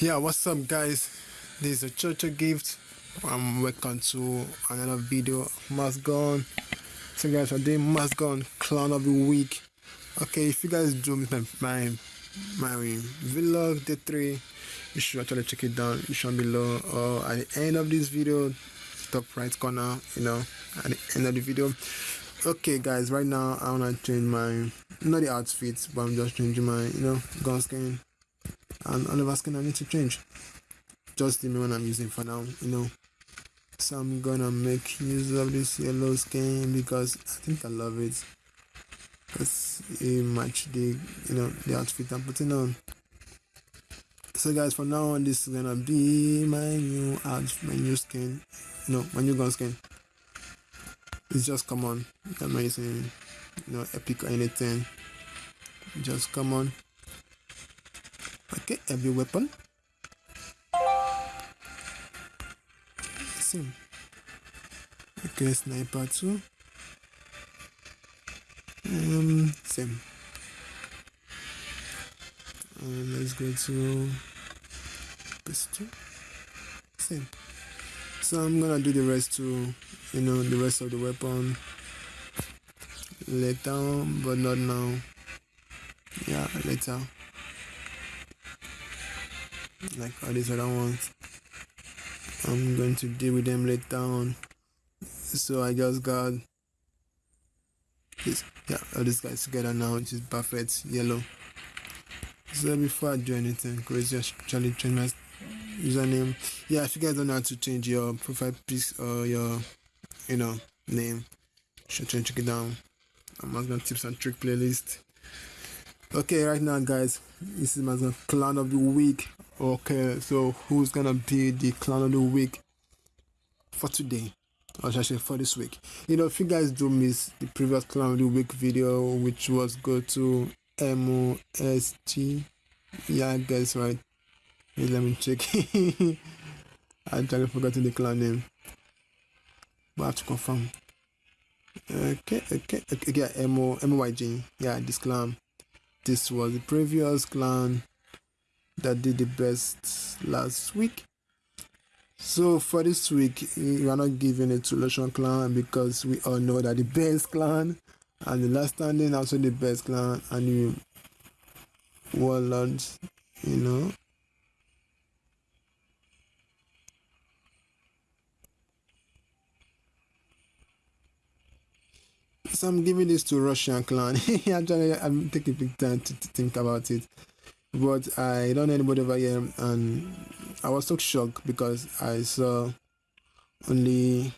yeah what's up guys? This is a church gift. And welcome to another video. MaskGun so guys today MaskGun clown of the week okay if you guys do my my, my vlog day three you should actually check it down you should below or at the end of this video top right corner you know at the end of the video. Okay guys right now i want to change my not the outfits but i'm just changing my you know gun skin. And all of us can I need to change. Just the one I'm using for now you know. So I'm gonna make use of this yellow skin because I think I love it. Because it match the you know the outfit I'm putting on. So guys from now on this is gonna be my new outfit my new skin. No my new gun skin. It's just common I'm not using you know epic or anything. Just come on. Okay every weapon. Same. Okay sniper too. Um same. And let's go to pistol same. So i'm gonna do the rest to you know the rest of the weapon. Later but not now. Yeah later. Like all these other ones. I'm going to deal with them later on. So I just got this yeah all these guys together now which is perfect yellow. So before I do anything. Crazy just actually change my username. Yeah if you guys don't know how to change your profile pic or your you know name should check it down. I'm gonna tips and trick playlist. Okay right now guys this is my clan of the week. Okay so who's gonna be the clan of the week for today for this week. You know if you guys do miss the previous clown of the week video which was go to MOSG yeah I guess right let me check. I actually forgot the clan name. But I have to confirm. Okay okay okay yeah M O M O Y G. Yeah this clan this was the previous clan that did the best last week so for this week we are not giving it to Lotion clan because we all know that the best clan and the last standing also the best clan and the warlords you know so I'm giving this to Russian clan. Actually, I'm taking big time to, to, think about it, but I don't know anybody over here, and I was so shocked because I saw only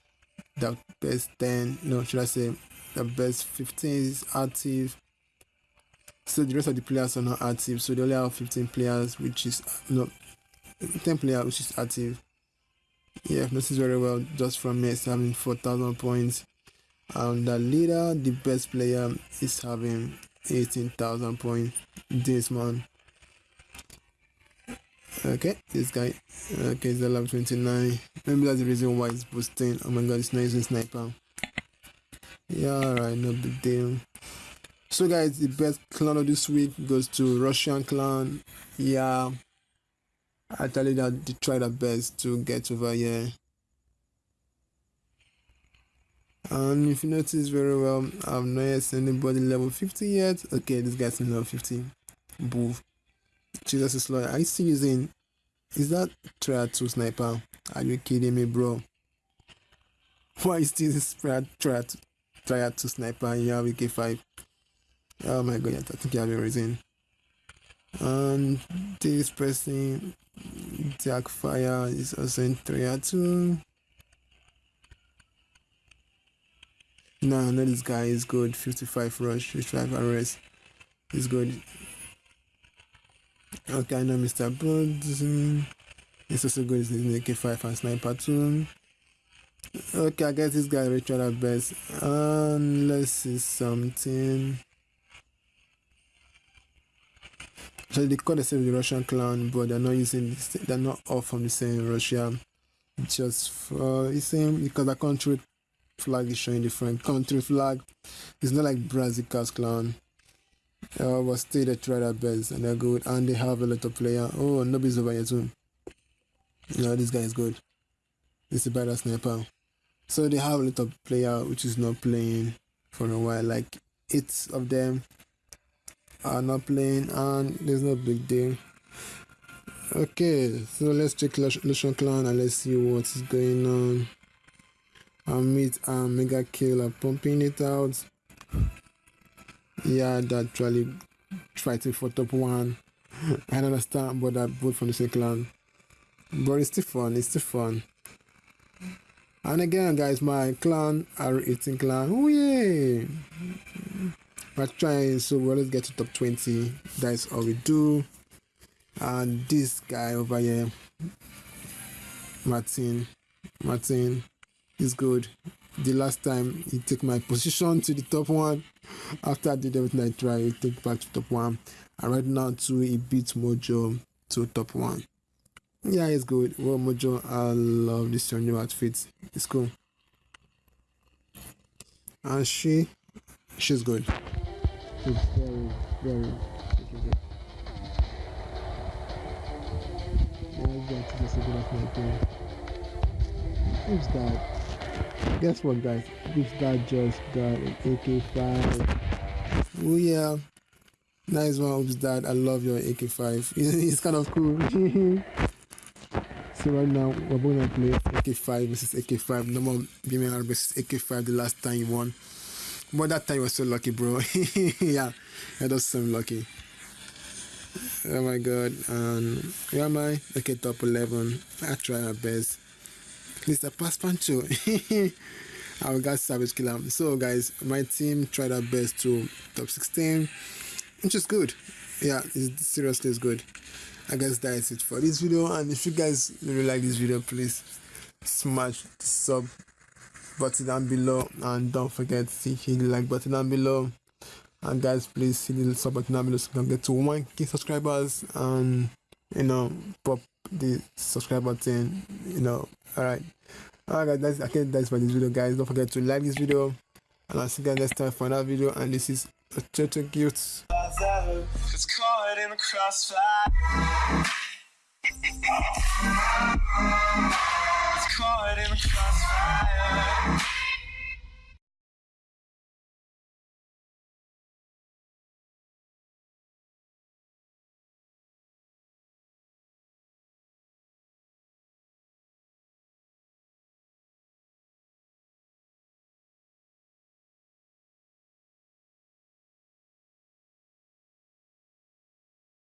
the best 10, no, should I say, the best 15 is active. So the rest of the players are not active, so they only have 15 players, which is no 10 players, which is active. Yeah, this is very well just from me having 4,000 points and the leader the best player is having 18,000 points this man okay this guy. Okay the level 29 maybe that's the reason why it's boosting oh my god it's not using sniper. Yeah alright no big deal. So guys the best clan of this week goes to russian clan. Yeah. I tell you that they try their best to get over here. And if you notice very well i've not yet seen anybody level 50 yet. Okay this guy's in level 50 boo jesus is lord are you using is that 2 sniper are you kidding me bro why is this triad 2 sniper you have ak5 oh my god i think you have a reason and this person jack fire is also in 2 No, no, this guy is good. 55 rush, 55 arrest. He's good. Okay, I know Mr. Bird. He's also good. He's in AK5 and Sniper too. Okay, I guess this guy Richard at best. And let's see something. So they call themselves the Russian clan, but they're not using they're not all from the same Russia. Just for the same because the country flag is showing different country flag it's not like Brazil clan Uh, was still they try their best and they're good and they have a lot of player. Oh nobody's over here too. No, this guy is good. This is a better sniper. So they have a lot of player which is not playing for a while. Like eight of them are not playing and there's no big deal. Okay, so let's check Lucian Clan and let's see what is going on. Amit and Mega Kill are pumping it out. Yeah, that actually fighting for top one. I don't understand, but that both from the same clan. But it's still fun, it's still fun. And again, guys, my clan are 18 clan. Oh, yeah. We're trying, so well, let's get to top 20. That's all we do. And this guy over here, Martin, Martin, is good. The last time he took my position to the top one, after I did everything I tried, he take back to top one. And right now, too, he beat Mojo to top one. Yeah, it's good. Well, Mojo, I love this your new outfit. It's cool. And she, she's good. She's very, very, good. Who's that? Guess what, guys? This guy just got an AK-5. Oh yeah, nice one, Oops, Dad. I love your AK-5. It's kind of cool. So right now we're going to play AK5 versus AK5. No more Normal BMR versus AK5 the last time you won. But that time you were so lucky, bro. yeah, that does seem lucky. Oh my god. And where am I? Okay, top 11. I try my best. Mr. Pass Pancho. I got Savage Killer. So guys, my team tried our best to top 16, which is good. Yeah, it's seriously is good. I guess that is it for this video. And if you guys really like this video, please smash the sub button down below and don't forget to hit the like button down below. And guys, please hit the sub button down below so we can get to 1k subscribers and you know pop the subscribe button you know all right all right guys that's i think that's for this video guys. Don't forget to like this video. And i'll see you guys next time for another video. And this is a total guilt. It's caught in the crossfire. It's caught in the crossfire.